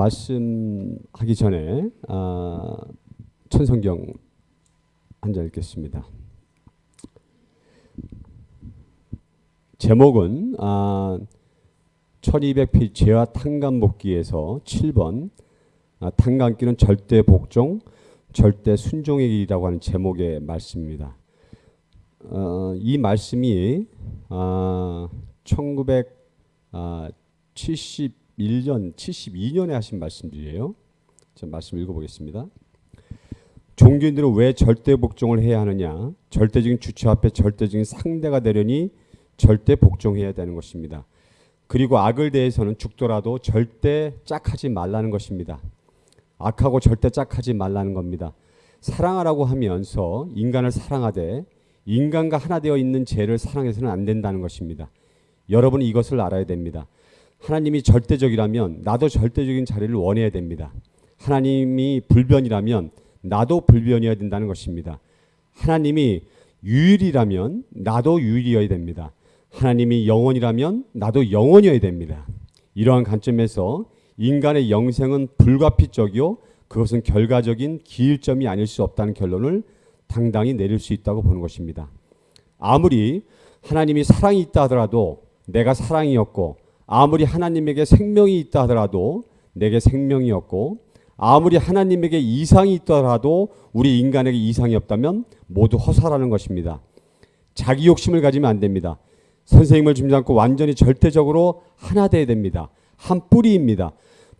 말씀하기 전에 아, 천성경 한 절 읽겠습니다. 제목은 아, 1200피 죄와 탕감 복기에서 7번 아, 탕감기는 절대 복종, 절대 순종의 길이라고 하는 제목의 말씀입니다. 어, 이 말씀이 아, 1971년, 72년에 하신 말씀들이에요. 자, 말씀 읽어보겠습니다. 종교인들은 왜 절대 복종을 해야 하느냐? 절대적인 주체 앞에 절대적인 상대가 되려니 절대 복종해야 되는 것입니다. 그리고 악을 대해서는 죽더라도 절대 짝하지 말라는 것입니다. 악하고 절대 짝하지 말라는 겁니다. 사랑하라고 하면서 인간을 사랑하되 인간과 하나 되어 있는 죄를 사랑해서는 안 된다는 것입니다. 여러분 이것을 알아야 됩니다. 하나님이 절대적이라면 나도 절대적인 자리를 원해야 됩니다. 하나님이 불변이라면 나도 불변이어야 된다는 것입니다. 하나님이 유일이라면 나도 유일이어야 됩니다. 하나님이 영원이라면 나도 영원이어야 됩니다. 이러한 관점에서 인간의 영생은 불가피적이요 그것은 결과적인 기일점이 아닐 수 없다는 결론을 당당히 내릴 수 있다고 보는 것입니다. 아무리 하나님이 사랑이 있다 하더라도 내가 사랑이었고 아무리 하나님에게 생명이 있다 하더라도 내게 생명이었고 아무리 하나님에게 이상이 있더라도 우리 인간에게 이상이 없다면 모두 허사라는 것입니다. 자기 욕심을 가지면 안 됩니다. 선생님을 중지 않고 완전히 절대적으로 하나 돼야 됩니다. 한 뿌리입니다.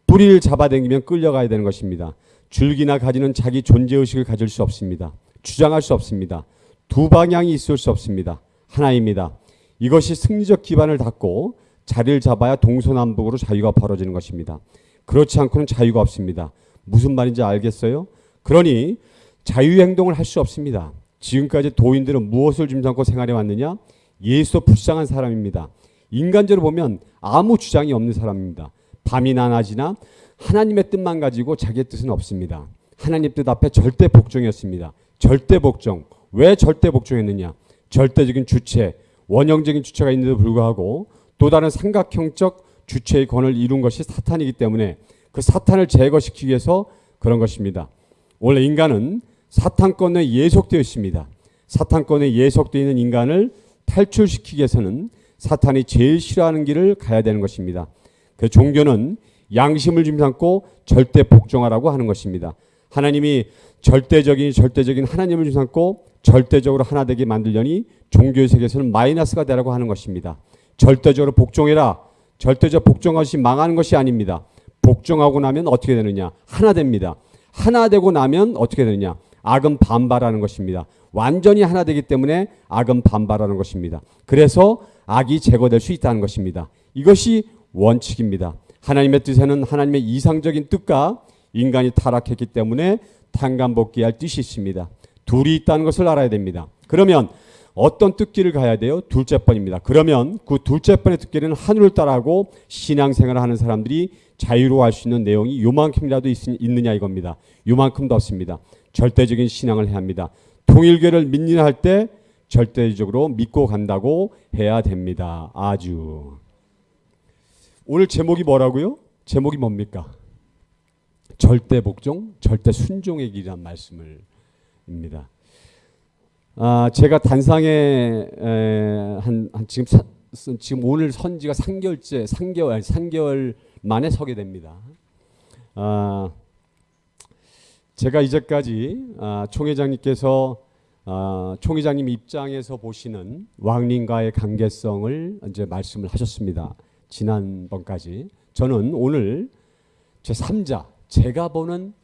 뿌리를 잡아당기면 끌려가야 되는 것입니다. 줄기나 가지는 자기 존재의식을 가질 수 없습니다. 주장할 수 없습니다. 두 방향이 있을 수 없습니다. 하나입니다. 이것이 승리적 기반을 닫고 자리를 잡아야 동서남북으로 자유가 벌어지는 것입니다. 그렇지 않고는 자유가 없습니다. 무슨 말인지 알겠어요? 그러니 자유행동을 할 수 없습니다. 지금까지 도인들은 무엇을 짐삼고 생활해 왔느냐? 예수 불쌍한 사람입니다. 인간적으로 보면 아무 주장이 없는 사람입니다. 밤이나 낮이나 하나님의 뜻만 가지고 자기의 뜻은 없습니다. 하나님 뜻 앞에 절대 복종이었습니다. 절대 복종. 왜 절대 복종했느냐? 절대적인 주체, 원형적인 주체가 있는데도 불구하고 또 다른 삼각형적 주체의 권을 이룬 것이 사탄이기 때문에 그 사탄을 제거시키기 위해서 그런 것입니다. 원래 인간은 사탄권에 예속되어 있습니다. 사탄권에 예속되어 있는 인간을 탈출시키기 위해서는 사탄이 제일 싫어하는 길을 가야 되는 것입니다. 그 종교는 양심을 짐삼고 절대 복종하라고 하는 것입니다. 하나님이 절대적인 절대적인 하나님을 짐삼고 절대적으로 하나 되게 만들려니 종교의 세계에서는 마이너스가 되라고 하는 것입니다. 절대적으로 복종해라. 절대적 복종하시 망하는 것이 아닙니다. 복종하고 나면 어떻게 되느냐? 하나 됩니다. 하나 되고 나면 어떻게 되느냐? 악은 반발하는 것입니다. 완전히 하나 되기 때문에 악은 반발하는 것입니다. 그래서 악이 제거될 수 있다는 것입니다. 이것이 원칙입니다. 하나님의 뜻에는 하나님의 이상적인 뜻과 인간이 타락했기 때문에 탄감복귀할 뜻이 있습니다. 둘이 있다는 것을 알아야 됩니다. 그러면 어떤 뜻길을 가야 돼요? 둘째 번입니다. 그러면 그 둘째 번의 뜻길은 하늘을 따라하고 신앙생활을 하는 사람들이 자유로워할 수 있는 내용이 요만큼이라도 있, 느냐 이겁니다. 요만큼도 없습니다. 절대적인 신앙을 해야 합니다. 통일교를 믿느냐 할 때 절대적으로 믿고 간다고 해야 됩니다. 아주. 오늘 제목이 뭐라고요? 제목이 뭡니까? 절대 복종, 절대 순종의 길이란 말씀을 입니다. 아, 제가 단상에 에, 한, 한 지금 사, 지금 오늘 선지가 3개월째 3개월 3개월 만에 서게 됩니다. 아, 제가 이제까지 아, 총회장님께서 아, 총회장님 입장에서 보시는 왕님과의 관계성을 이제 말씀을 하셨습니다. 지난번까지 저는 오늘 제 3자 제가 보는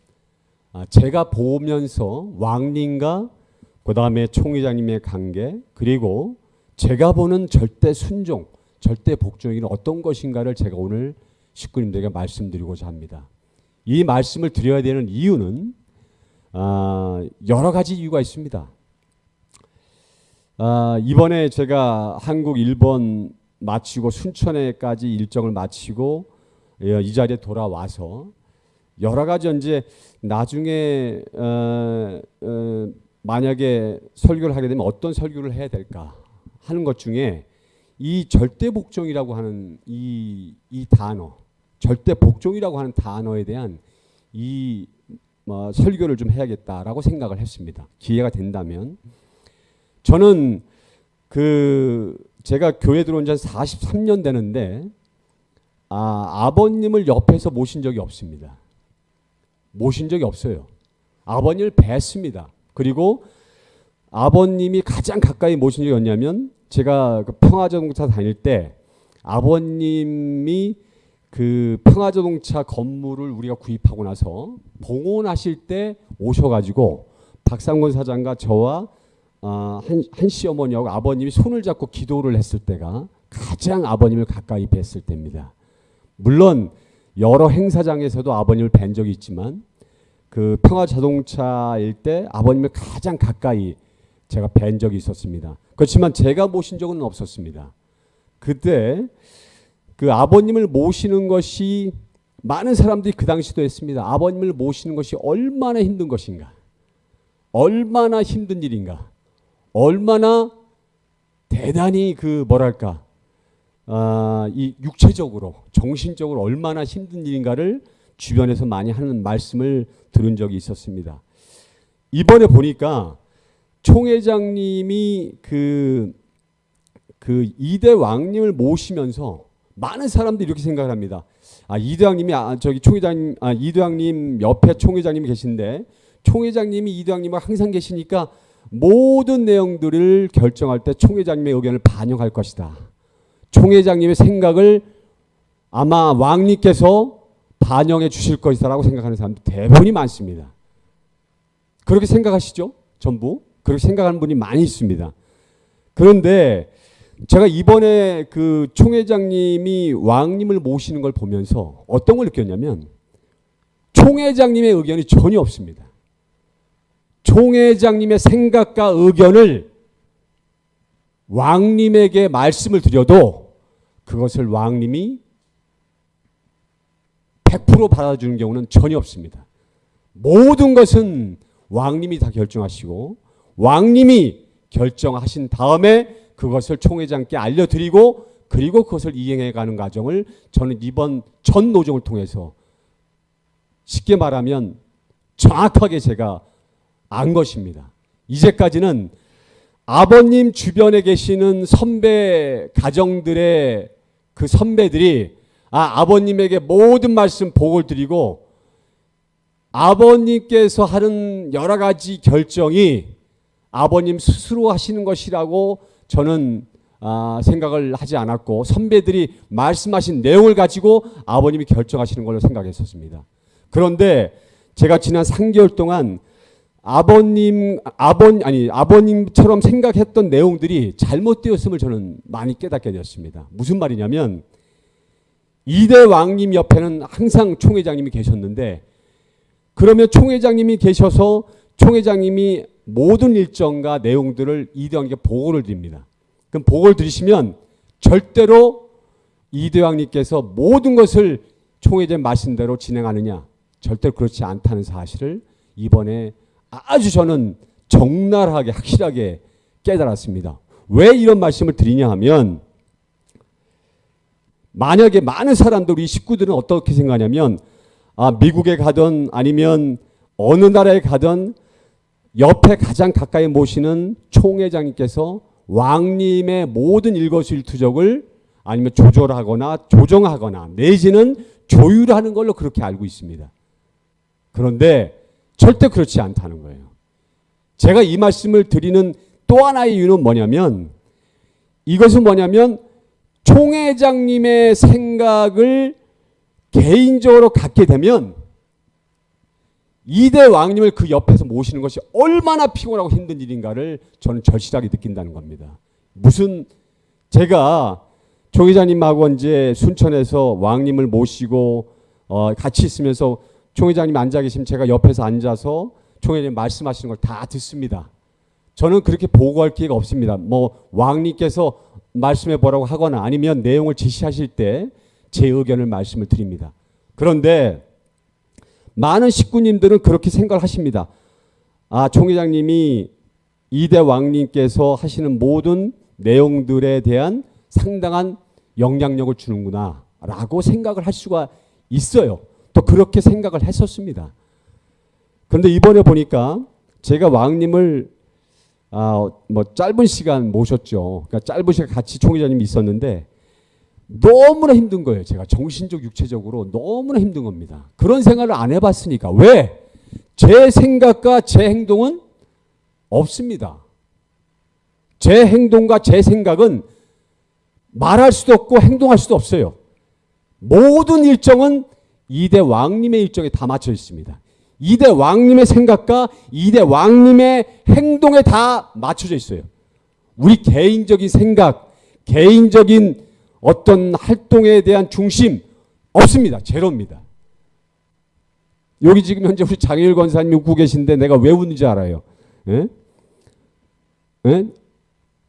아, 제가 보면서 왕님과 그 다음에 총회장님의 관계 그리고 제가 보는 절대 순종 절대 복종이 어떤 것인가를 제가 오늘 식구님들에게 말씀드리고자 합니다. 이 말씀을 드려야 되는 이유는 아, 여러 가지 이유가 있습니다. 아, 이번에 제가 한국, 일본 마치고 순천에까지 일정을 마치고 예, 이 자리에 돌아와서 여러 가지 이제 나중에 어, 어, 만약에 설교를 하게 되면 어떤 설교를 해야 될까 하는 것 중에 이 절대 복종이라고 하는 이, 이 단어 절대 복종이라고 하는 단어에 대한 이 뭐, 설교를 좀 해야겠다라고 생각을 했습니다. 기회가 된다면 저는 그 제가 교회 들어온 지 한 43년 되는데 아, 아버님을 옆에서 모신 적이 없습니다. 모신 적이 없어요. 아버님을 뵀습니다. 그리고 아버님이 가장 가까이 모신 적이 없냐면 제가 그 평화자동차 다닐 때 아버님이 그 평화자동차 건물을 우리가 구입하고 나서 봉헌하실 때 오셔가지고 박상권 사장과 저와 어, 한, 한 시어머니하고 아버님이 손을 잡고 기도를 했을 때가 가장 아버님을 가까이 뵀을 때입니다. 물론 여러 행사장에서도 아버님을 뵌 적이 있지만 그 평화 자동차일 때 아버님을 가장 가까이 제가 뵌 적이 있었습니다. 그렇지만 제가 모신 적은 없었습니다. 그때 그 아버님을 모시는 것이 많은 사람들이 그 당시도 했습니다. 아버님을 모시는 것이 얼마나 힘든 것인가. 얼마나 힘든 일인가. 얼마나 대단히 그 뭐랄까. 아, 이 육체적으로, 정신적으로 얼마나 힘든 일인가를 주변에서 많이 하는 말씀을 들은 적이 있었습니다. 이번에 보니까 총회장님이 그, 그 이대 왕님을 모시면서 많은 사람들이 이렇게 생각을 합니다. 아, 이대왕님이 아, 저기 총회장님, 아, 이대왕님 옆에 총회장님이 계신데 총회장님이 이대왕님과 항상 계시니까 모든 내용들을 결정할 때 총회장님의 의견을 반영할 것이다. 총회장님의 생각을 아마 왕님께서 반영해 주실 것이다라고 생각하는 사람들 대부분이 많습니다. 그렇게 생각하시죠? 전부 그렇게 생각하는 분이 많이 있습니다. 그런데 제가 이번에 그 총회장님이 왕님을 모시는 걸 보면서 어떤 걸 느꼈냐면 총회장님의 의견이 전혀 없습니다. 총회장님의 생각과 의견을 왕님에게 말씀을 드려도 그것을 왕님이 100% 받아주는 경우는 전혀 없습니다. 모든 것은 왕님이 다 결정하시고 왕님이 결정하신 다음에 그것을 총회장께 알려드리고 그리고 그것을 이행해가는 과정을 저는 이번 전 노정을 통해서 쉽게 말하면 정확하게 제가 안 것입니다. 이제까지는 아버님 주변에 계시는 선배 가정들의 그 선배들이 아, 아버님에게 모든 말씀 복을 드리고 아버님께서 하는 여러 가지 결정이 아버님 스스로 하시는 것이라고 저는 아, 생각을 하지 않았고 선배들이 말씀하신 내용을 가지고 아버님이 결정하시는 걸로 생각했었습니다. 그런데 제가 지난 3개월 동안 아버님 아버 아니 아버님처럼 생각했던 내용들이 잘못되었음을 저는 많이 깨닫게 되었습니다. 무슨 말이냐면 이대 왕님 옆에는 항상 총회장님이 계셨는데 그러면 총회장님이 계셔서 총회장님이 모든 일정과 내용들을 이대왕님께 보고를 드립니다. 그럼 보고를 드리시면 절대로 이대왕님께서 모든 것을 총회장 말씀 대로 진행하느냐 절대로 그렇지 않다는 사실을 이번에 아주 저는 적나라하게 확실하게 깨달았습니다. 왜 이런 말씀을 드리냐 하면 만약에 많은 사람들 우리 식구들은 어떻게 생각하냐면 아 미국에 가든 아니면 어느 나라에 가든 옆에 가장 가까이 모시는 총회장님께서 왕님의 모든 일거수일투족을 아니면 조절하거나 조정하거나 내지는 조율하는 걸로 그렇게 알고 있습니다. 그런데 절대 그렇지 않다는 거예요. 제가 이 말씀을 드리는 또 하나의 이유는 뭐냐면 이것은 뭐냐면 총회장님의 생각을 개인적으로 갖게 되면 이대 왕님을 그 옆에서 모시는 것이 얼마나 피곤하고 힘든 일인가를 저는 절실하게 느낀다는 겁니다. 무슨 제가 조 기자님하고 이제 순천에서 왕님을 모시고 어 같이 있으면서 총 회장님 앉아 계시면 제가 옆에서 앉아서 총 회장님 말씀하시는 걸 다 듣습니다. 저는 그렇게 보고할 기회가 없습니다. 뭐 왕님께서 말씀해 보라고 하거나 아니면 내용을 지시하실 때 제 의견을 말씀을 드립니다. 그런데 많은 식구님들은 그렇게 생각을 하십니다. 아, 총회장님이 이대 왕님께서 하시는 모든 내용들에 대한 상당한 영향력을 주는구나 라고 생각을 할 수가 있어요. 또 그렇게 생각을 했었습니다. 그런데 이번에 보니까 제가 왕님을 아, 뭐 짧은 시간 모셨죠. 그러니까 짧은 시간 같이 총회장님이 있었는데 너무나 힘든 거예요. 제가 정신적, 육체적으로 너무나 힘든 겁니다. 그런 생활을 안 해봤으니까. 왜? 제 생각과 제 행동은 없습니다. 제 행동과 제 생각은 말할 수도 없고 행동할 수도 없어요. 모든 일정은 이대 왕님의 일정에 다 맞춰 있습니다. 이대 왕님의 생각과 이대 왕님의 행동에 다 맞춰져 있어요. 우리 개인적인 생각, 개인적인 어떤 활동에 대한 중심 없습니다. 제로입니다. 여기 지금 현재 우리 장일 권사님 웃고 계신데 내가 왜 웃는지 알아요. 예? 예?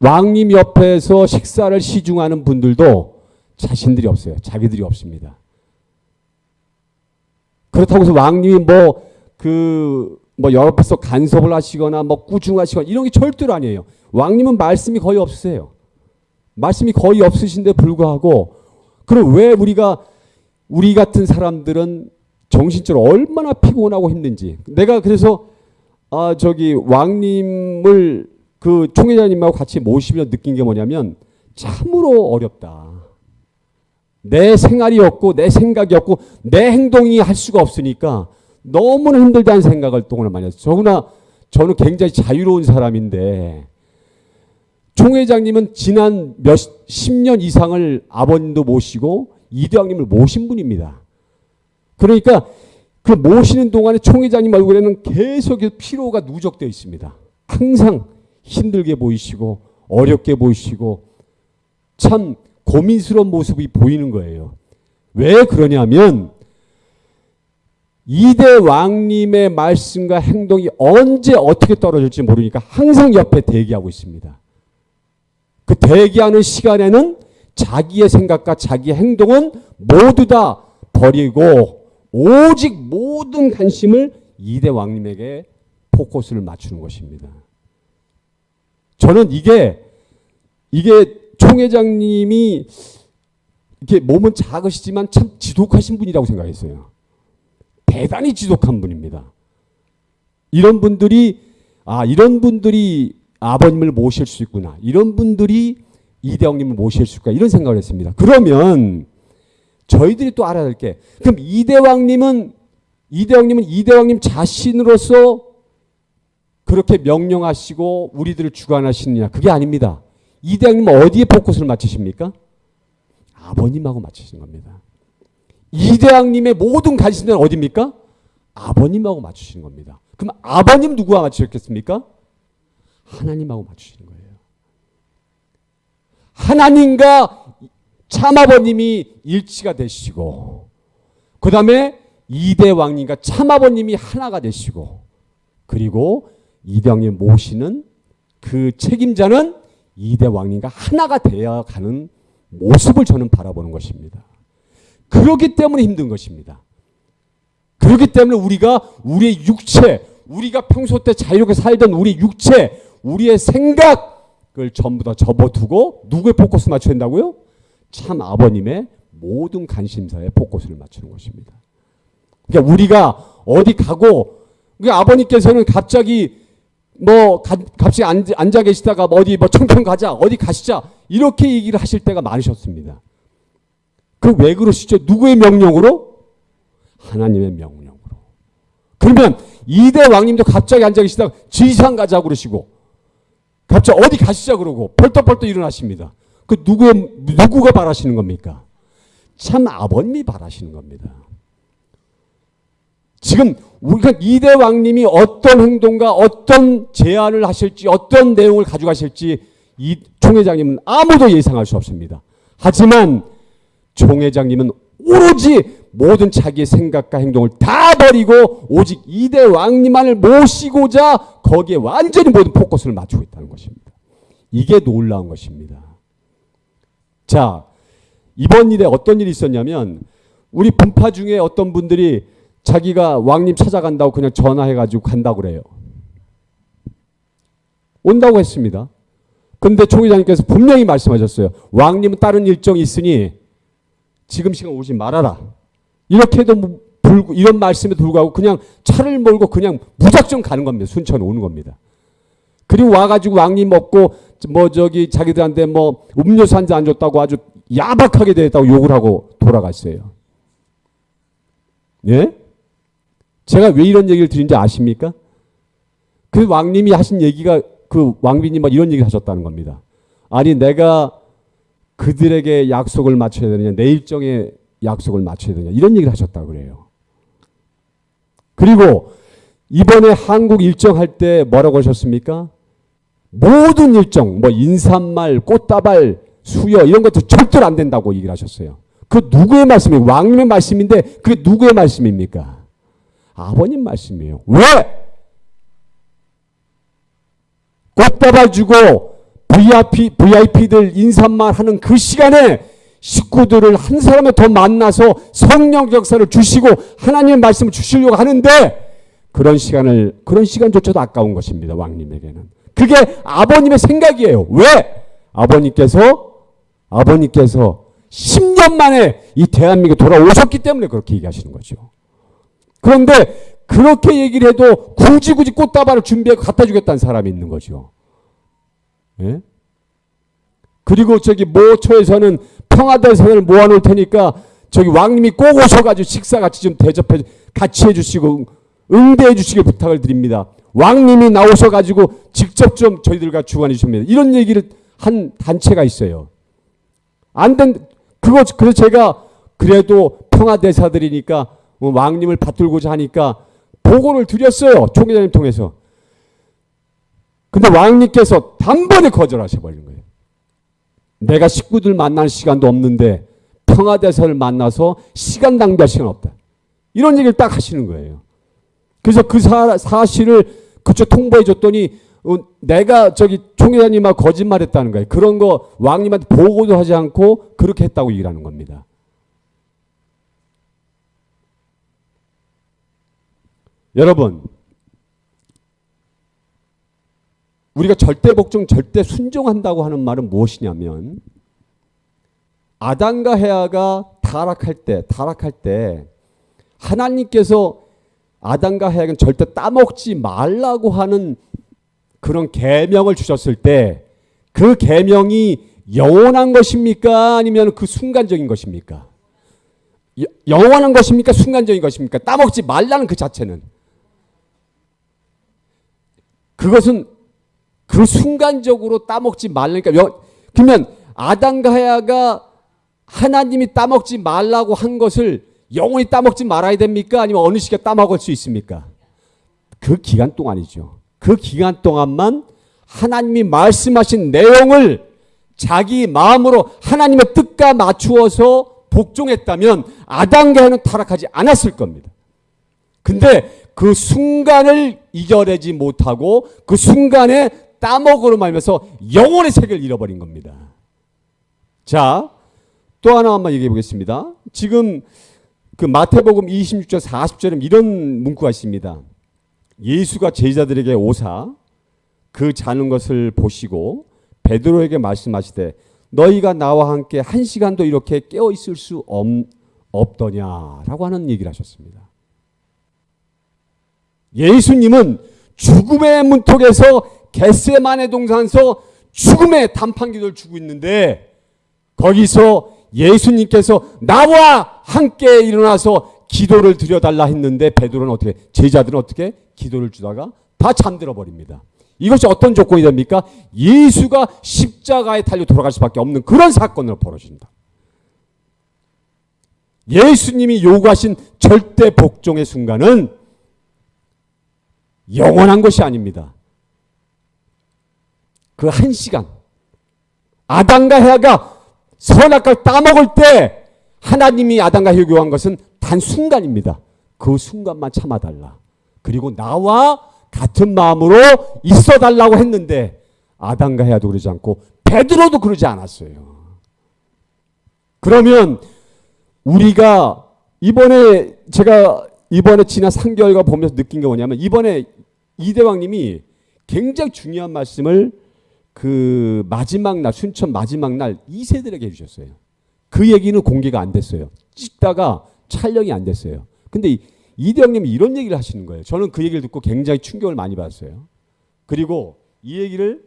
왕님 옆에서 식사를 시중하는 분들도 자신들이 없어요. 자기들이 없습니다. 그렇다고 해서 왕님이 뭐 그 뭐 옆에서 간섭을 하시거나 뭐 꾸중하시거나 이런 게 절대로 아니에요. 왕님은 말씀이 거의 없으세요. 말씀이 거의 없으신데 불구하고 그럼 왜 우리가 우리 같은 사람들은 정신적으로 얼마나 피곤하고 힘든지 내가 그래서 아 저기 왕님을 그 총회장님하고 같이 모시며 느낀 게 뭐냐면 참으로 어렵다. 내 생활이 없고 내 생각이 없고 내 행동이 할 수가 없으니까 너무나 힘들다는 생각을 동안 많이 했어요. 더구나 저는 굉장히 자유로운 사람인데 총 회장님은 지난 몇 십 년 이상을 아버님도 모시고 이대왕님을 모신 분입니다. 그러니까 그 모시는 동안에 총 회장님 얼굴에는 계속 피로가 누적되어 있습니다. 항상 힘들게 보이시고 어렵게 보이시고 참 고민스러운 모습이 보이는 거예요. 왜 그러냐면 이대 왕님의 말씀과 행동이 언제 어떻게 떨어질지 모르니까 항상 옆에 대기하고 있습니다. 그 대기하는 시간에는 자기의 생각과 자기의 행동은 모두 다 버리고 오직 모든 관심을 이대 왕님에게 포커스를 맞추는 것입니다. 저는 이게 이게 총회장님이 이렇게 몸은 작으시지만 참 지독하신 분이라고 생각했어요. 대단히 지독한 분입니다. 이런 분들이 아 이런 분들이 아버님을 모실 수 있구나. 이런 분들이 이대왕님을 모실 수 있구나. 이런 생각을 했습니다. 그러면 저희들이 또 알아야 될 게 그럼 이대왕님은 이대왕님은 이대왕님 자신으로서 그렇게 명령하시고 우리들을 주관하시느냐 그게 아닙니다. 이대왕님은 어디에 포커스를 맞추십니까? 아버님하고 맞추신 겁니다. 이대왕님의 모든 관심은 어디입니까? 아버님하고 맞추시는 겁니다. 그럼 아버님 누구와 맞추셨겠습니까? 하나님하고 맞추시는 거예요. 하나님과 참아버님이 일치가 되시고 그 다음에 이대왕님과 참아버님이 하나가 되시고 그리고 이대왕님 모시는 그 책임자는 이대왕님과 하나가 되어 가는 모습을 저는 바라보는 것입니다. 그렇기 때문에 힘든 것입니다. 그렇기 때문에 우리가 우리의 육체, 우리가 평소 때 자유롭게 살던 우리 육체, 우리의 생각을 전부 다 접어두고 누구의 포커스 맞춰야 된다고요? 참 아버님의 모든 관심사에 포커스를 맞추는 것입니다. 그러니까 우리가 어디 가고 그러니까 아버님께서는 갑자기 뭐 가, 갑자기 앉, 앉아 계시다가 뭐 어디 뭐 청평 가자 어디 가시자 이렇게 얘기를 하실 때가 많으셨습니다. 그 왜 그러시죠? 누구의 명령으로? 하나님의 명령으로. 그러면 이대 왕님도 갑자기 앉아 계시다가 지상 가자 그러시고 갑자기 어디 가시자 그러고 벌떡벌떡 일어나십니다. 그 누구의 누구가 바라시는 겁니까? 참 아버님이 바라시는 겁니다. 지금 우리가 이대 왕님이 어떤 행동과 어떤 제안을 하실지 어떤 내용을 가져가실지 이 총회장님은 아무도 예상할 수 없습니다. 하지만 총회장님은 오로지 모든 자기의 생각과 행동을 다 버리고 오직 이대 왕님만을 모시고자 거기에 완전히 모든 포커스를 맞추고 있다는 것입니다. 이게 놀라운 것입니다. 자, 이번 일에 어떤 일이 있었냐면 우리 분파 중에 어떤 분들이 자기가 왕님 찾아간다고 그냥 전화해가지고 간다고 그래요. 온다고 했습니다. 근데 총회장님께서 분명히 말씀하셨어요. 왕님은 다른 일정이 있으니 지금 시간 오지 말아라. 이렇게도 뭐 불구, 이런 말씀에도 불구하고 그냥 차를 몰고 그냥 무작정 가는 겁니다. 순천 오는 겁니다. 그리고 와가지고 왕님 먹고 뭐 저기 자기들한테 뭐 음료수 한 잔 안 줬다고 아주 야박하게 대했다고 욕을 하고 돌아갔어요. 예? 제가 왜 이런 얘기를 드린지 아십니까? 그 왕님이 하신 얘기가 그 왕비님 막 이런 얘기를 하셨다는 겁니다. 아니 내가 그들에게 약속을 맞춰야 되느냐 내 일정에 약속을 맞춰야 되느냐 이런 얘기를 하셨다고 그래요. 그리고 이번에 한국 일정 할 때 뭐라고 하셨습니까? 모든 일정 뭐 인사말 꽃다발 수여 이런 것도 절대로 안 된다고 얘기를 하셨어요. 그 누구의 말씀이에요? 왕님의 말씀인데 그게 누구의 말씀입니까? 아버님 말씀이에요. 왜? 꽃다발 주고 VIP, VIP들 인사말 하는 그 시간에 식구들을 한 사람에 더 만나서 성령 역사를 주시고 하나님의 말씀을 주시려고 하는데 그런 시간을 그런 시간조차도 아까운 것입니다. 왕님에게는. 그게 아버님의 생각이에요. 왜? 아버님께서 아버님께서 10년 만에 이 대한민국에 돌아오셨기 때문에 그렇게 얘기하시는 거죠. 그런데 그렇게 얘기를 해도 굳이 굳이 꽃다발을 준비해서 갖다 주겠다는 사람이 있는 거죠. 예? 그리고 저기 모처에서는 평화대선을 모아놓을 테니까 저기 왕님이 꼭 오셔가지고 식사 같이 좀 대접해 같이 해주시고 응대해 주시길 부탁을 드립니다. 왕님이 나오셔가지고 직접 좀 저희들과 주관해 주십니다. 이런 얘기를 한 단체가 있어요. 안 된, 그거, 그래서 제가 그래도 평화대사들이니까 어, 왕님을 받들고자 하니까 보고를 드렸어요. 총회장님 통해서. 근데 왕님께서 단번에 거절하셔 버린 거예요. 내가 식구들 만날 시간도 없는데 평화대사를 만나서 시간 낭비할 시간 없다. 이런 얘기를 딱 하시는 거예요. 그래서 그 사, 사실을 그쪽 통보해 줬더니 어, 내가 저기 총회장님하고 거짓말했다는 거예요. 그런 거 왕님한테 보고도 하지 않고 그렇게 했다고 얘기를 하는 겁니다. 여러분 우리가 절대 복종, 절대 순종한다고 하는 말은 무엇이냐면 아담과 헤아가 타락할 때, 타락할 때 하나님께서 아담과 헤아에게 절대 따먹지 말라고 하는 그런 계명을 주셨을 때 그 계명이 영원한 것입니까? 아니면 그 순간적인 것입니까? 영원한 것입니까? 순간적인 것입니까? 따먹지 말라는 그 자체는 그것은 그 순간적으로 따먹지 말라니까 그러면 아담과 하야가 하나님이 따먹지 말라고 한 것을 영원히 따먹지 말아야 됩니까? 아니면 어느 시기에 따먹을 수 있습니까? 그 기간 동안이죠. 그 기간 동안만 하나님이 말씀하신 내용을 자기 마음으로 하나님의 뜻과 맞추어서 복종했다면 아담과 하는 타락하지 않았을 겁니다. 근데 그 순간을 이겨내지 못하고 그 순간에 따먹으로 말면서 영혼의 세계를 잃어버린 겁니다. 자, 또 하나 한번 얘기해 보겠습니다. 지금 그 마태복음 26절 40절에 이런 문구가 있습니다. 예수가 제자들에게 오사 그 자는 것을 보시고 베드로에게 말씀하시되 너희가 나와 함께 한 시간도 이렇게 깨어 있을 수 없, 없더냐라고 하는 얘기를 하셨습니다. 예수님은 죽음의 문턱에서 겟세만의 동산서 죽음의 단판기도를 주고 있는데 거기서 예수님께서 나와 함께 일어나서 기도를 드려달라 했는데 베드로는 어떻게 제자들은 어떻게 기도를 주다가 다 잠들어 버립니다. 이것이 어떤 조건이 됩니까? 예수가 십자가에 달려 돌아갈 수밖에 없는 그런 사건을 벌어진다. 예수님이 요구하신 절대 복종의 순간은 영원한 것이 아닙니다. 그 한 시간 아담과 헤아가 선악과를 따먹을 때 하나님이 아담과 헤아 요구한 것은 단 순간입니다. 그 순간만 참아달라. 그리고 나와 같은 마음으로 있어 달라고 했는데 아담과 헤아도 그러지 않고 베드로도 그러지 않았어요. 그러면 우리가 이번에 제가 이번에 지난 3개월가 보면서 느낀 게 뭐냐면 이번에 이대왕님이 굉장히 중요한 말씀을 그 마지막 날 순천 마지막 날 2세들에게 해주셨어요. 그 얘기는 공개가 안 됐어요. 찍다가 촬영이 안 됐어요. 근데 이- 이대영님이 이런 얘기를 하시는 거예요. 저는 그 얘기를 듣고 굉장히 충격을 많이 받았어요. 그리고 이 얘기를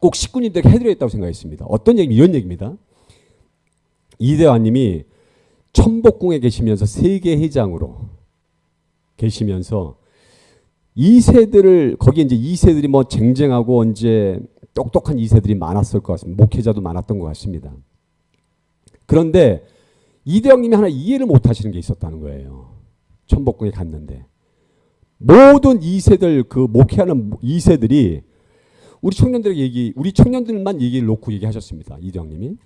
꼭 식구님들에게 해드려야겠다고 생각했습니다. 어떤 얘기 이런 얘기입니다. 이대환님이 천복궁에 계시면서 세계 회장으로 계시면서 2세들을 거기에 이제 2세들이 뭐 쟁쟁하고 이제 똑똑한 2세들이 많았을 것 같습니다. 목회자도 많았던 것 같습니다. 그런데 이대영님이 하나 이해를 못 하시는 게 있었다는 거예요. 천복궁에 갔는데 모든 2세들 그 목회하는 2세들이 우리 청년들에게 얘기, 우리 청년들만 얘기를 놓고 얘기하셨습니다. 이대영님이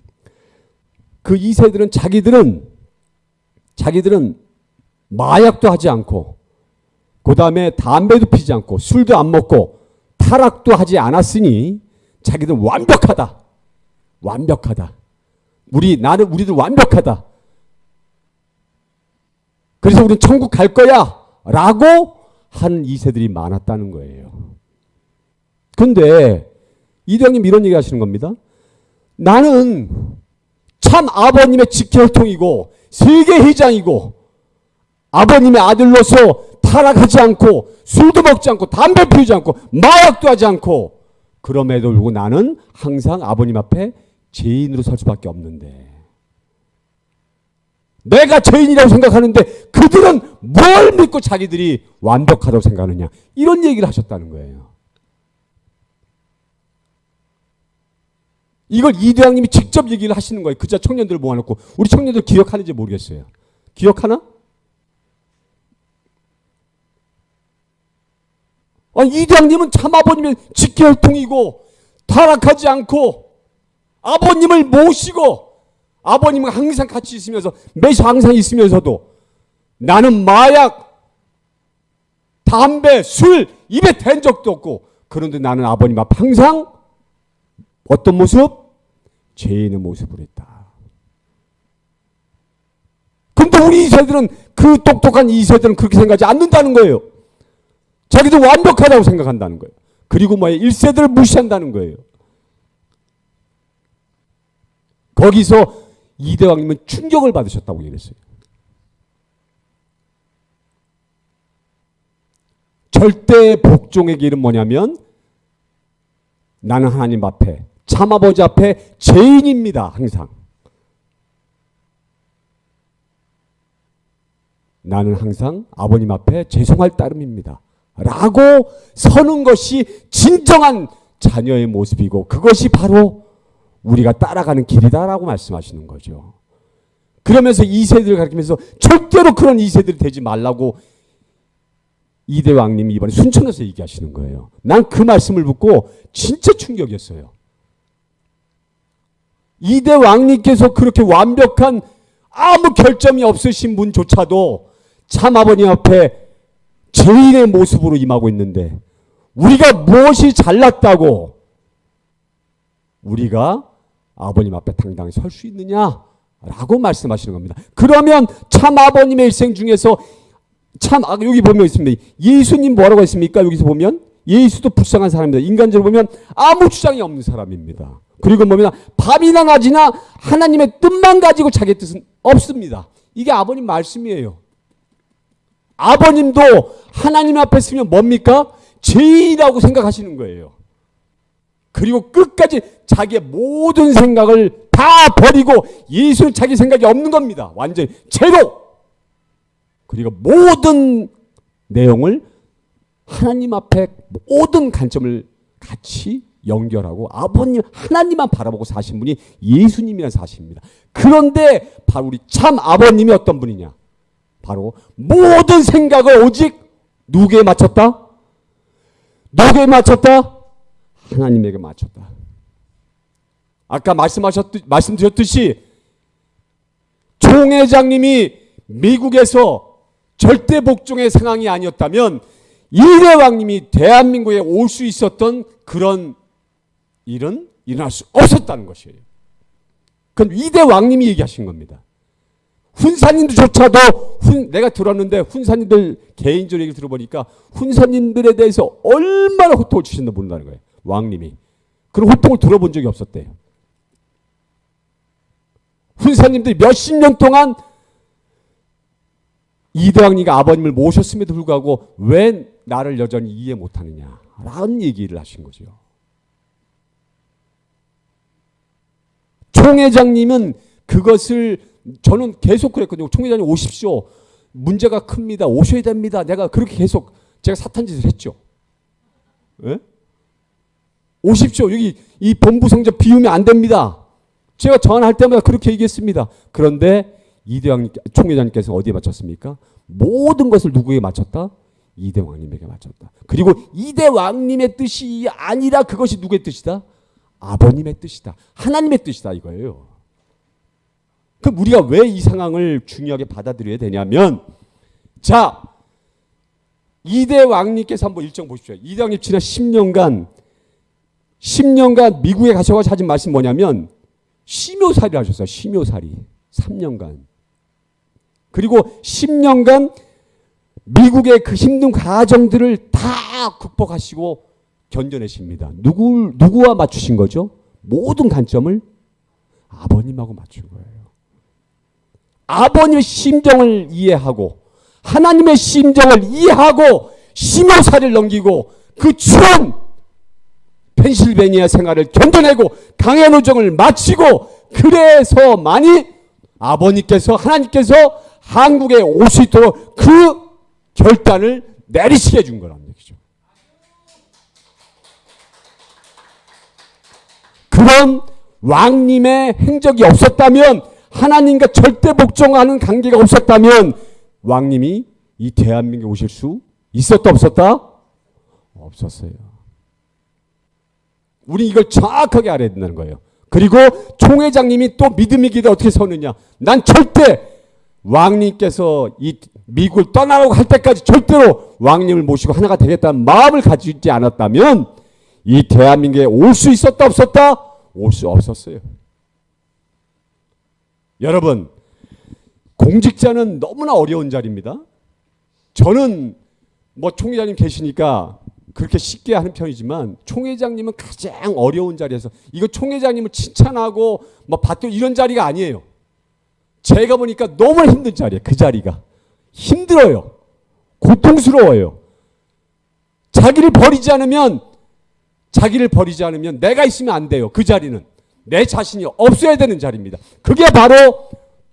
그 2세들은 자기들은 자기들은 마약도 하지 않고 그 다음에 담배도 피지 않고 술도 안 먹고 타락도 하지 않았으니 자기들은 완벽하다. 완벽하다. 우리 나는 우리들 완벽하다. 그래서 우리는 천국 갈 거야. 라고 하는 이세들이 많았다는 거예요. 근데 이대형님 이런 얘기 하시는 겁니다. 나는 참 아버님의 직혈통이고 세계 회장이고 아버님의 아들로서 타락하지 않고 술도 먹지 않고 담배 피우지 않고 마약도 하지 않고 그럼에도 불구하고 나는 항상 아버님 앞에 죄인으로 설 수밖에 없는데 내가 죄인이라고 생각하는데 그들은 뭘 믿고 자기들이 완벽하다고 생각하느냐 이런 얘기를 하셨다는 거예요. 이걸 이대왕님이 직접 얘기를 하시는 거예요. 그자 청년들을 모아놓고 우리 청년들 기억하는지 모르겠어요. 기억하나? 아, 이대왕님은 참 아버님의 직계혈통이고 타락하지 않고 아버님을 모시고 아버님과 항상 같이 있으면서 매시 항상 있으면서도 나는 마약, 담배, 술 입에 댄 적도 없고 그런데 나는 아버님 앞 항상 어떤 모습? 죄인의 모습으로 있다. 근데 우리 2세들은 그 똑똑한 2세들은 그렇게 생각하지 않는다는 거예요. 자기도 완벽하다고 생각한다는 거예요. 그리고 뭐예요? 1세들을 무시한다는 거예요. 거기서 이대왕님은 충격을 받으셨다고 얘기했어요. 절대 복종의 길은 뭐냐면 나는 하나님 앞에 참아버지 앞에 죄인입니다. 항상. 나는 항상 아버님 앞에 죄송할 따름입니다. 라고 서는 것이 진정한 자녀의 모습이고 그것이 바로 우리가 따라가는 길이다라고 말씀하시는 거죠. 그러면서 2세들을 가리키면서 절대로 그런 2세들이 되지 말라고 이대 왕님이 이번에 순천에서 얘기하시는 거예요. 난 그 말씀을 듣고 진짜 충격이었어요. 이대 왕님께서 그렇게 완벽한 아무 결점이 없으신 분조차도 참 아버님 앞에 죄인의 모습으로 임하고 있는데 우리가 무엇이 잘났다고 우리가 아버님 앞에 당당히 설 수 있느냐 라고 말씀하시는 겁니다. 그러면 참 아버님의 일생 중에서 참 아, 여기 보면 있습니다. 예수님 뭐라고 했습니까? 여기서 보면 예수도 불쌍한 사람입니다. 인간적으로 보면 아무 주장이 없는 사람입니다. 그리고 보면 밤이나 낮이나 하나님의 뜻만 가지고 자기 뜻은 없습니다. 이게 아버님 말씀이에요. 아버님도 하나님 앞에 서면 뭡니까? 죄인이라고 생각하시는 거예요. 그리고 끝까지 자기의 모든 생각을 다 버리고 예수는 자기 생각이 없는 겁니다. 완전히 제로. 그리고 모든 내용을 하나님 앞에 모든 관점을 같이 연결하고 아버님 하나님만 바라보고 사신 분이 예수님이라는 사실입니다. 그런데 바로 우리 참 아버님이 어떤 분이냐? 바로 모든 생각을 오직 누구에 맞췄다? 누구에 맞췄다? 하나님에게 맞췄다. 아까 말씀하셨듯 말씀드렸듯이 총 회장님이 미국에서 절대 복종의 상황이 아니었다면 이대왕님이 대한민국에 올 수 있었던 그런 일은 일어날 수 없었다는 것이에요. 그건 이대왕님이 얘기하신 겁니다. 훈사님들조차도 훈, 내가 들었는데 훈사님들 개인적으로 얘기 들어보니까 훈사님들에 대해서 얼마나 호통을 주신다 모른다는 거예요. 왕님이. 그런 호통을 들어본 적이 없었대요. 훈사님들이 몇십 년 동안 이대왕리가 아버님을 모셨음에도 불구하고 왜 나를 여전히 이해 못하느냐 라는 얘기를 하신 거죠. 총회장님은 그것을 저는 계속 그랬거든요. 총회장님 오십시오. 문제가 큽니다. 오셔야 됩니다. 내가 그렇게 계속 제가 사탄 짓을 했죠. 예? 오십시오. 여기 이 본부 성적 비우면 안 됩니다. 제가 전화할 때마다 그렇게 얘기했습니다. 그런데 이대왕 총회장님께서 어디에 맞췄습니까? 모든 것을 누구에게 맞췄다? 이대왕님에게 맞췄다. 그리고 이대왕님의 뜻이 아니라 그것이 누구의 뜻이다? 아버님의 뜻이다. 하나님의 뜻이다 이거예요. 그럼 우리가 왜 이 상황을 중요하게 받아들여야 되냐면 자 이대 왕님께서 한번 일정 보십시오. 이대 왕님 지난 10년간 10년간 미국에 가셔서 하신 말씀 뭐냐면 심요살이 하셨어요. 심요살이 3년간. 그리고 10년간 미국의 그 힘든 과정들을 다 극복하시고 견뎌내십니다. 누구 누구와 맞추신 거죠? 모든 관점을 아버님하고 맞춘 거예요. 아버님의 심정을 이해하고 하나님의 심정을 이해하고 심호사를 넘기고 그 추운 펜실베니아 생활을 견뎌내고 강해 노정을 마치고 그래서 많이 아버님께서 하나님께서 한국에 올 수 있도록 그 결단을 내리시게 해준 거란 얘기죠. 그런 왕님의 행적이 없었다면 하나님과 절대 복종하는 관계가 없었다면 왕님이 이 대한민국에 오실 수 있었다 없었다? 없었어요. 우리 이걸 정확하게 알아야 된다는 거예요. 그리고 총회장님이 또 믿음의 길에 어떻게 서느냐. 난 절대 왕님께서 이 미국을 떠나라고 할 때까지 절대로 왕님을 모시고 하나가 되겠다는 마음을 가지지 않았다면 이 대한민국에 올 수 있었다 없었다? 올 수 없었어요. 여러분 공직자는 너무나 어려운 자리입니다. 저는 뭐 총회장님 계시니까 그렇게 쉽게 하는 편이지만 총회장님은 가장 어려운 자리에서 이거 총회장님을 칭찬하고 뭐 받도 이런 자리가 아니에요. 제가 보니까 너무 힘든 자리예요. 그 자리가 힘들어요. 고통스러워요. 자기를 버리지 않으면 자기를 버리지 않으면 내가 있으면 안 돼요. 그 자리는 내 자신이 없어야 되는 자리입니다. 그게 바로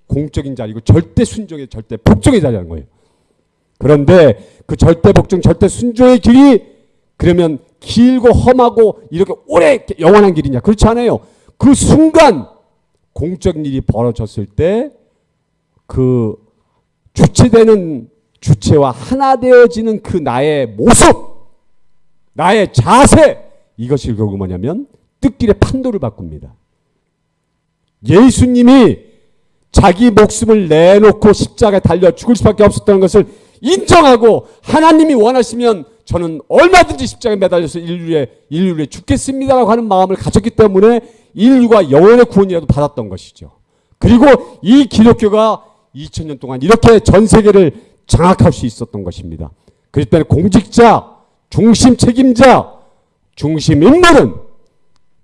공적인 자리고 절대 순종의 절대 복종의 자리라는 거예요. 그런데 그 절대 복종 절대 순종의 길이 그러면 길고 험하고 이렇게 오래 영원한 길이냐? 그렇지 않아요. 그 순간 공적인 일이 벌어졌을 때 그 주체되는 주체와 하나 되어지는 그 나의 모습, 나의 자세 이것이 결국 뭐냐면 뜻길의 판도를 바꿉니다. 예수님이 자기 목숨을 내놓고 십자가에 달려 죽을 수밖에 없었다는 것을 인정하고 하나님이 원하시면 저는 얼마든지 십자가에 매달려서 인류에 인류에 죽겠습니다라고 하는 마음을 가졌기 때문에 인류가 영원의 구원이라도 받았던 것이죠. 그리고 이 기독교가 2000년 동안 이렇게 전 세계를 장악할 수 있었던 것입니다. 그렇기 때문에 공직자, 중심 책임자, 중심 인물은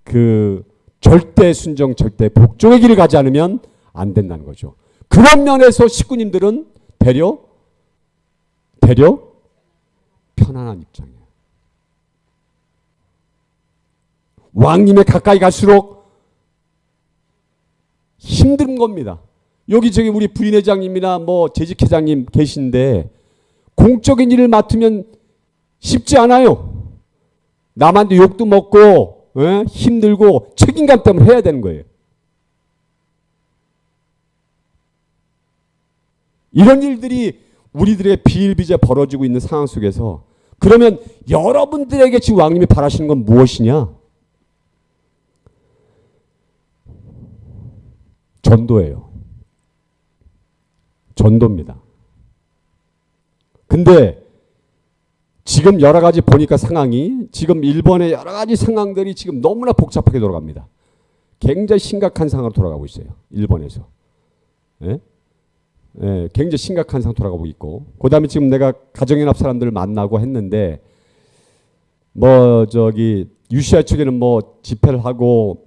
그 절대 순정, 절대 복종의 길을 가지 않으면 안 된다는 거죠. 그런 면에서 식구님들은 대려 대려 편안한 입장이에요. 왕님에 가까이 갈수록 힘든 겁니다. 여기 저기 우리 부인회장님이나 뭐 재직회장님 계신데 공적인 일을 맡으면 쉽지 않아요. 남한테 욕도 먹고 예? 힘들고 책임감 때문에 해야 되는 거예요. 이런 일들이 우리들의 비일비재 벌어지고 있는 상황 속에서 그러면 여러분들에게 지금 왕님이 바라시는 건 무엇이냐? 전도예요. 전도입니다. 근데 지금 여러 가지 보니까 상황이 지금 일본의 여러 가지 상황들이 지금 너무나 복잡하게 돌아갑니다. 굉장히 심각한 상황으로 돌아가고 있어요. 일본에서. 예? 예, 굉장히 심각한 상황 돌아가고 있고 그 다음에 지금 내가 가정연합 사람들을 만나고 했는데 뭐 저기 유시아 측에는 뭐 집회를 하고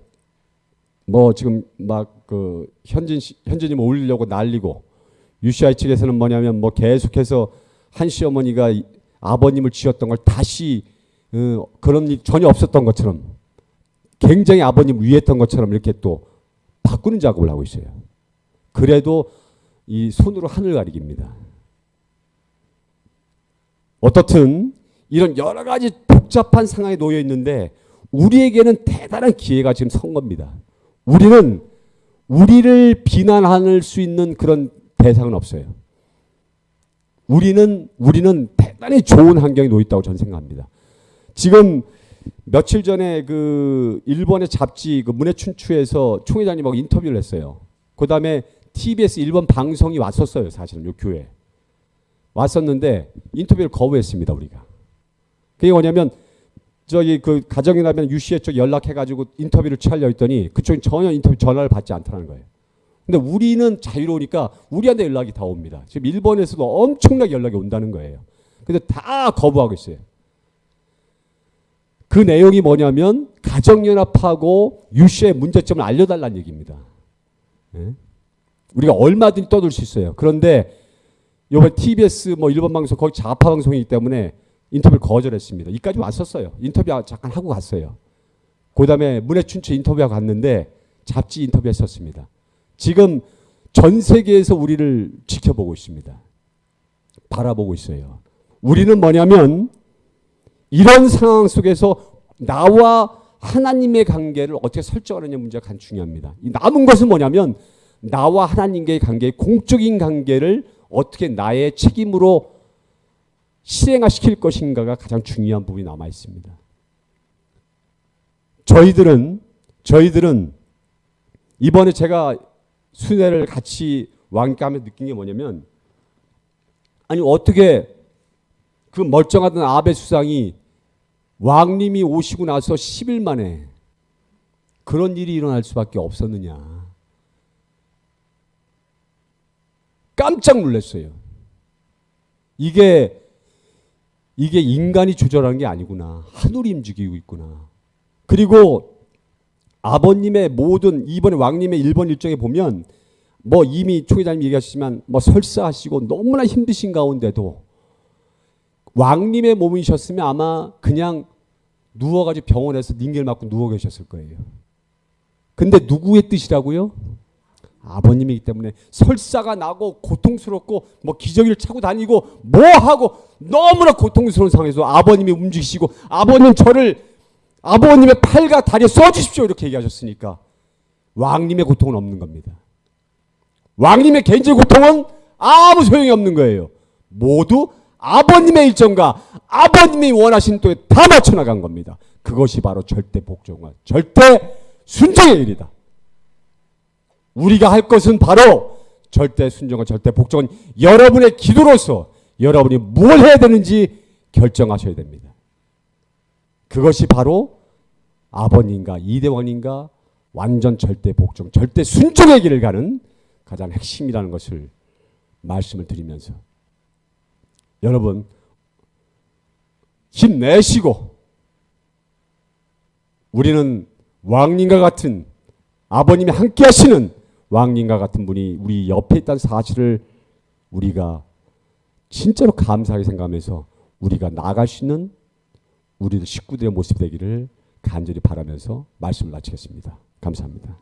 뭐 지금 막 그 현진 현진이 뭐 올리려고 난리고 UCI 측에서는 뭐냐면 뭐 계속해서 한 시어머니가 이- 아버님을 지었던 걸 다시 어, 그런 일 전혀 없었던 것처럼 굉장히 아버님 위했던 것처럼 이렇게 또 바꾸는 작업을 하고 있어요. 그래도 이 손으로 하늘 가리기입니다. 어떻든 이런 여러 가지 복잡한 상황에 놓여 있는데 우리에게는 대단한 기회가 지금 선 겁니다. 우리는 우리를 비난할 수 있는 그런 대상은 없어요. 우리는 우리는 대단히 좋은 환경에 놓여 있다고 저는 생각합니다. 지금 며칠 전에 그 일본의 잡지 그 문해춘추에서 총회장님하고 인터뷰를 했어요. 그다음에 TBS 일본 방송이 왔었어요. 사실은 요 교회 왔었는데 인터뷰를 거부했습니다. 우리가. 그게 뭐냐면 저기 그 가정이라면 유시에 쪽 연락해가지고 인터뷰를 취하려 했더니 그쪽이 전혀 인터뷰 전화를 받지 않더라는 거예요. 근데 우리는 자유로우니까 우리한테 연락이 다 옵니다. 지금 일본에서도 엄청나게 연락이 온다는 거예요. 근데 다 거부하고 있어요. 그 내용이 뭐냐면 가정연합하고 유시의 문제점을 알려달라는 얘기입니다. 예? 우리가 얼마든지 떠들 수 있어요. 그런데 이번 TBS 뭐 일본 방송 거기 좌파 방송이기 때문에 인터뷰를 거절했습니다. 이까지 왔었어요. 인터뷰 잠깐 하고 갔어요. 그 다음에 문해춘추 인터뷰하고 갔는데 잡지 인터뷰했었습니다. 지금 전 세계에서 우리를 지켜보고 있습니다. 바라보고 있어요. 우리는 뭐냐면 이런 상황 속에서 나와 하나님의 관계를 어떻게 설정하느냐 문제가 가장 중요합니다. 이 남은 것은 뭐냐면 나와 하나님과의 관계, 공적인 관계를 어떻게 나의 책임으로 실행화시킬 것인가가 가장 중요한 부분이 남아 있습니다. 저희들은 저희들은 이번에 제가 순회를 같이 왕가하며 느낀 게 뭐냐면 아니 어떻게 그 멀쩡하던 아베 수상이 왕님이 오시고 나서 10일 만에 그런 일이 일어날 수밖에 없었느냐. 깜짝 놀랐어요. 이게 이게 인간이 조절하는 게 아니구나. 하늘이 움직이고 있구나. 그리고 아버님의 모든 이번에 왕님의 일본 일정에 보면 뭐 이미 총회장님 얘기하시지만 뭐 설사하시고 너무나 힘드신 가운데도 왕님의 몸이셨으면 아마 그냥 누워가지고 병원에서 닝겔 맞고 누워 계셨을 거예요. 근데 누구의 뜻이라고요? 아버님이기 때문에 설사가 나고 고통스럽고 뭐 기저귀를 차고 다니고 뭐 하고 너무나 고통스러운 상황에서 아버님이 움직이시고 아버님 저를 아버님의 팔과 다리에 써주십시오 이렇게 얘기하셨으니까 왕님의 고통은 없는 겁니다. 왕님의 개인적 고통은 아무 소용이 없는 거예요. 모두 아버님의 일정과 아버님이 원하신 또에 다 맞춰 나간 겁니다. 그것이 바로 절대 복종과 절대 순종의 일이다. 우리가 할 것은 바로 절대 순종과 절대 복종은 여러분의 기도로서 여러분이 뭘 해야 되는지 결정하셔야 됩니다. 그것이 바로 아버님과 이대왕님과 완전 절대 복종, 절대 순종의 길을 가는 가장 핵심이라는 것을 말씀을 드리면서 여러분 힘내시고 우리는 왕님과 같은 아버님이 함께 하시는 왕님과 같은 분이 우리 옆에 있다는 사실을 우리가 진짜로 감사하게 생각하면서 우리가 나아갈 수 있는 우리들 식구들의 모습이 되기를 간절히 바라면서 말씀을 마치겠습니다. 감사합니다.